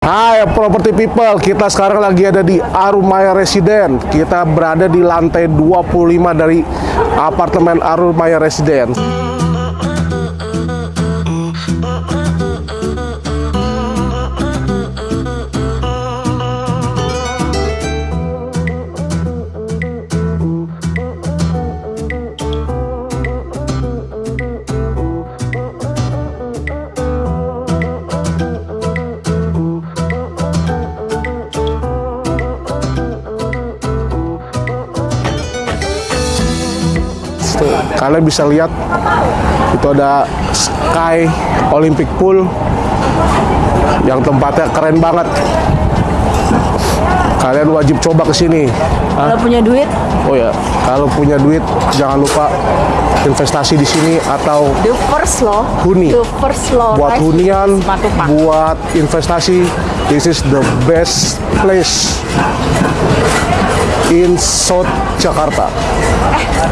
Hai property people, kita sekarang lagi ada di Arumaya Residen. Kita berada di lantai 25 dari apartemen Arumaya Residen. Kalian bisa lihat itu ada Sky Olympic Pool yang tempatnya keren banget. Kalian wajib coba ke sini. Hah? Kalau punya duit, Oh ya, kalau punya duit jangan lupa investasi di sini atau the first law, Huni. the first law, buat hunian, buat investasi. This is the best place in South Jakarta.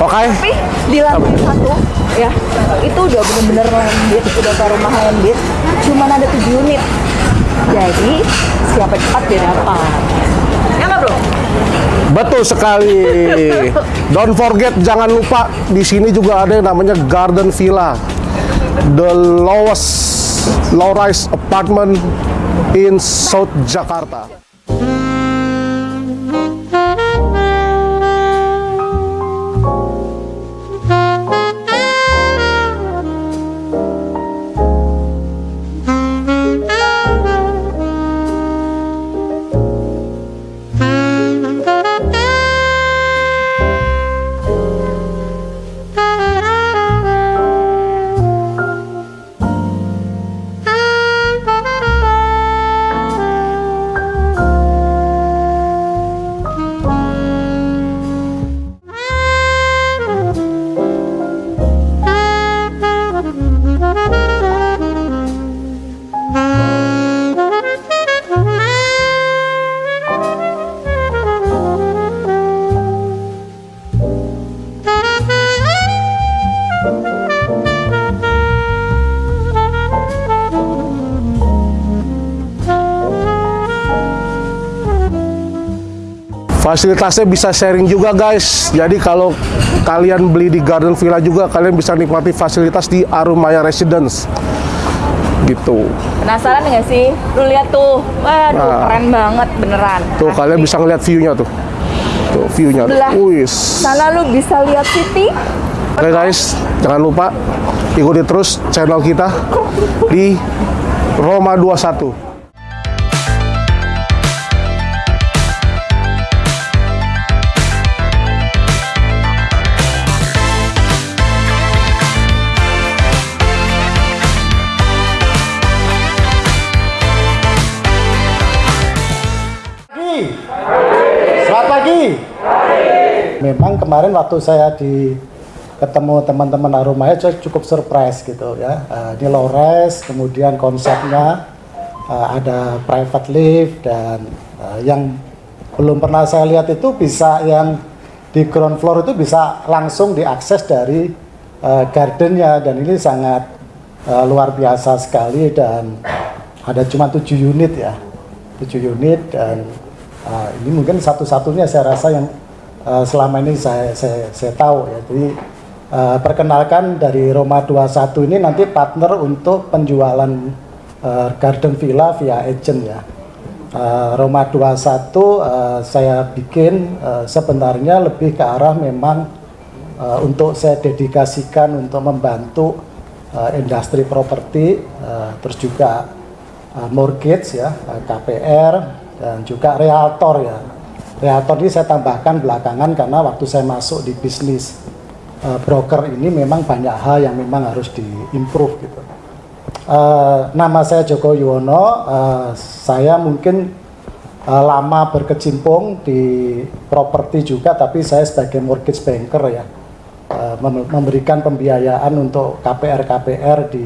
Oke? Tapi di lantai satu, ya itu udah bener-bener landed, udah ke rumah landed, cuman ada tujuh unit. Jadi siapa cepat dia dapat. Ya nggak bro? Betul sekali. Don't forget, jangan lupa di sini juga ada yang namanya Garden Villa, the lowest low-rise apartment in South Jakarta. Fasilitasnya bisa sharing juga guys. Jadi kalau kalian beli di Garden Villa juga kalian bisa nikmati fasilitas di Arumaya Residence. Gitu. Penasaran nggak sih? Lu lihat tuh, waduh Nah. keren banget beneran. Tuh kalian bisa ngeliat view-nya tuh. Tuh view-nya. Wis. Sana lu bisa lihat city, Oke guys, jangan lupa ikuti terus channel kita di Roma 21. Selamat pagi. Memang kemarin waktu saya di ketemu teman-teman Arumaya saya cukup surprise gitu ya. Eh, ini low res, kemudian konsepnya eh, ada private lift dan eh, yang belum pernah saya lihat itu bisa yang di ground floor itu bisa langsung diakses dari gardennya dan ini sangat luar biasa sekali dan ada cuma tujuh unit ya 7 unit dan uh, ini mungkin satu-satunya saya rasa yang uh, selama ini saya, saya, saya tahu ya. Jadi uh, perkenalkan dari Roma 21 ini nanti partner untuk penjualan uh, garden villa via agent ya. Uh, Roma 21 uh, saya bikin uh, sebenarnya lebih ke arah memang uh, untuk saya dedikasikan untuk membantu uh, industri properti uh, terus juga uh, mortgage ya, uh, KPR dan juga realtor ya. Realtor ini saya tambahkan belakangan karena waktu saya masuk di bisnis uh, broker ini memang banyak hal yang memang harus diimprove gitu. Uh, nama saya Joko Yuwono, uh, saya mungkin uh, lama berkecimpung di properti juga, tapi saya sebagai mortgage banker ya, mem- memberikan pembiayaan untuk KPR-KPR di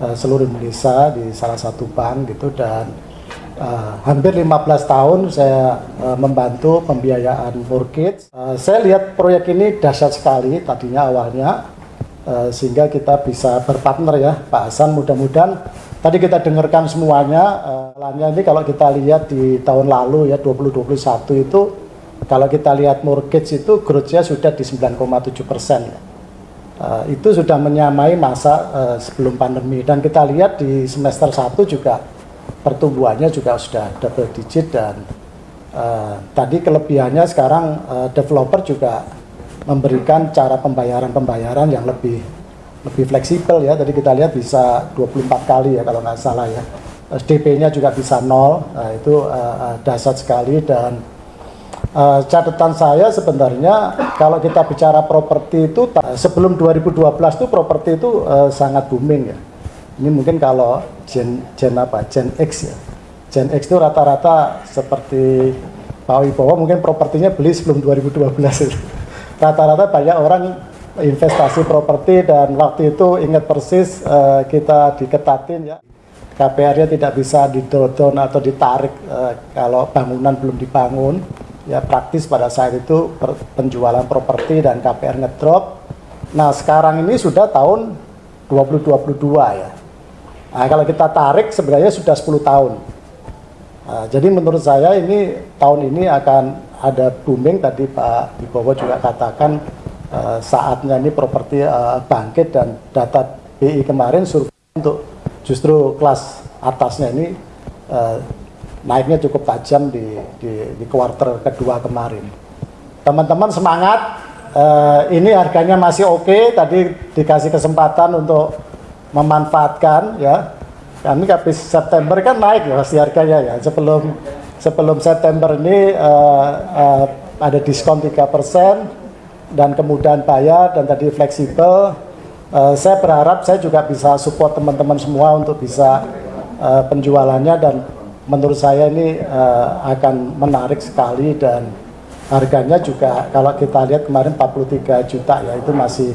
uh, seluruh Indonesia di salah satu bank gitu dan uh, hampir 15 tahun saya uh, membantu pembiayaan mortgage. Uh, saya lihat proyek ini dahsyat sekali tadinya awalnya uh, sehingga kita bisa berpartner ya Pak Hasan mudah-mudahan tadi kita dengarkan semuanya, uh, ini kalau kita lihat di tahun lalu ya 2021 itu kalau kita lihat mortgage itu growth-nya sudah di 9,7 persen. Uh, itu sudah menyamai masa uh, sebelum pandemi dan kita lihat di semester 1 juga pertumbuhannya juga sudah double digit dan uh, tadi kelebihannya sekarang uh, developer juga memberikan cara pembayaran-pembayaran yang lebih lebih fleksibel ya. Tadi kita lihat bisa 24 kali ya kalau nggak salah ya. DP-nya juga bisa nol, nah, itu uh, dasar sekali dan Uh, catatan saya sebenarnya kalau kita bicara properti itu sebelum 2012 itu properti itu uh, sangat booming ya. Ini mungkin kalau gen gen apa? Gen X ya. Gen X itu rata-rata seperti Pak Wibowo mungkin propertinya beli sebelum 2012 itu. Rata-rata banyak orang investasi properti dan waktu itu ingat persis uh, kita diketatin ya. KPR-nya tidak bisa didodon atau ditarik uh, kalau bangunan belum dibangun ya praktis pada saat itu penjualan properti dan KPR ngedrop. Nah sekarang ini sudah tahun 2022 ya. Nah, kalau kita tarik sebenarnya sudah 10 tahun. Nah, jadi menurut saya ini tahun ini akan ada booming tadi Pak Wibowo juga katakan uh, saatnya ini properti uh, bangkit dan data BI kemarin survei untuk justru kelas atasnya ini uh, naiknya cukup tajam di, di, di kuartal kedua kemarin. Teman-teman semangat, uh, ini harganya masih oke, okay. tadi dikasih kesempatan untuk memanfaatkan ya. Kami habis September kan naik ya pasti harganya ya. Sebelum sebelum September ini uh, uh, ada diskon 3% dan kemudahan bayar dan tadi fleksibel. Uh, saya berharap saya juga bisa support teman-teman semua untuk bisa uh, penjualannya dan menurut saya ini uh, akan menarik sekali dan harganya juga kalau kita lihat kemarin 43 juta ya itu masih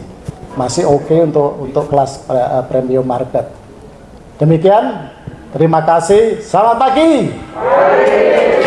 masih oke okay untuk untuk kelas uh, premium market. Demikian, terima kasih. Selamat pagi. pagi.